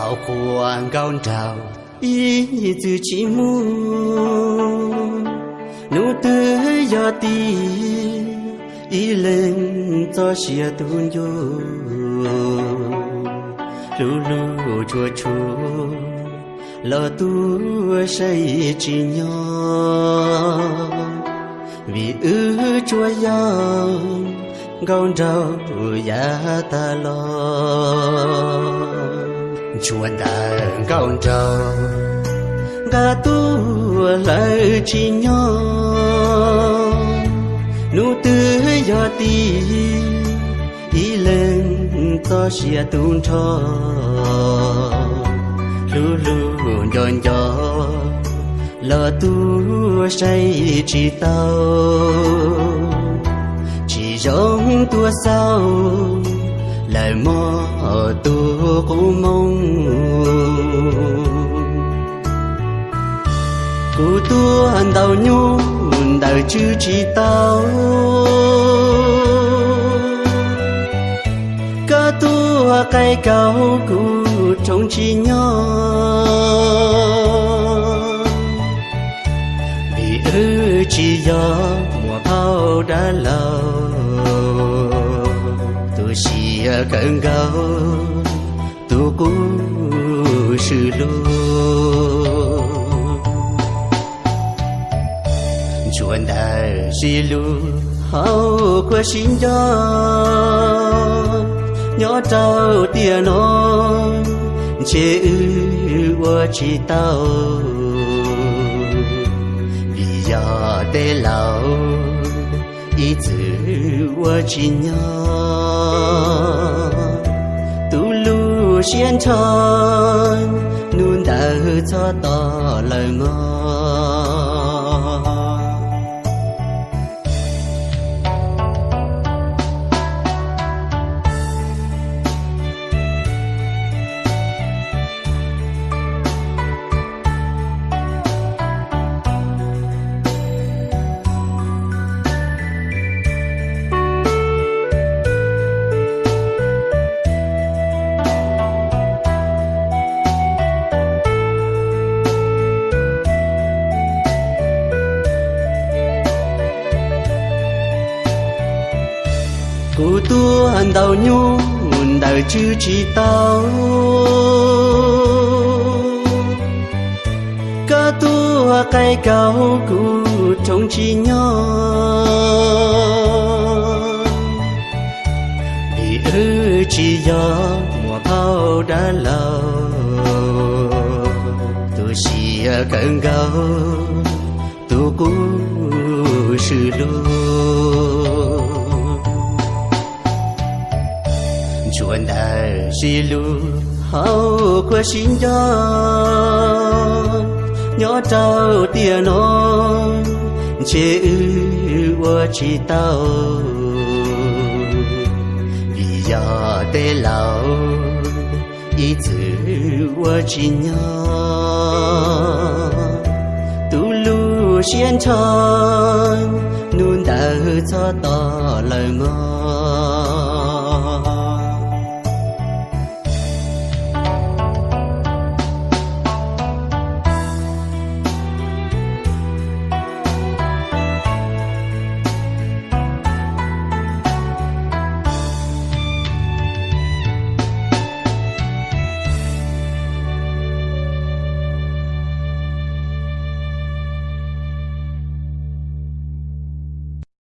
hào khoan cao trào, ý từ chỉ muốn nụ tư giờ ti, ý lên cho xia tuôn yo lu lu chua chua lo tu say chỉ nhau vì ư chua yang gong trâu ya ta lo chuan đàn cao trâu gà tu lại chỉ nhau nụ tư gió ti ý lên to xia tuôn cho lu lu nhon gió lờ tu say chỉ tao. Chỉ giống tua sao lời mơ tu cũng mong cụ tu ăn đầu nhu đời chữ chỉ tao. Cả tu cây cao cụ trong chỉ nhỏ vì ư chỉ do mùa bao đã lâu. Chỉ cần gấu tu cũng sự lô. Chuẩn đại xì lu hậu của xin cho nhỏ trâu tia nó chế ư của chỉ tao. Vì giờ tê lão ý chữ của chỉ nhau lu xiên tròn nun đỡ cho to lời ngon cụ tu hành đầu nhu đời chư chỉ tao. Ca tu cây cao cụ trong chỉ nhỏ vì ư chỉ gió mùa bao đã lâu. Tu chỉ cần gấu tu cũng sự luôn chuan đời xì lu hậu của xin cho. Nhỏ trâu tia nó chế ư của chỉ tao. Vì giờ tê lão ý chữ của chỉ nhỏ tu lu xiên tròn nun đỡ cho to lời ngon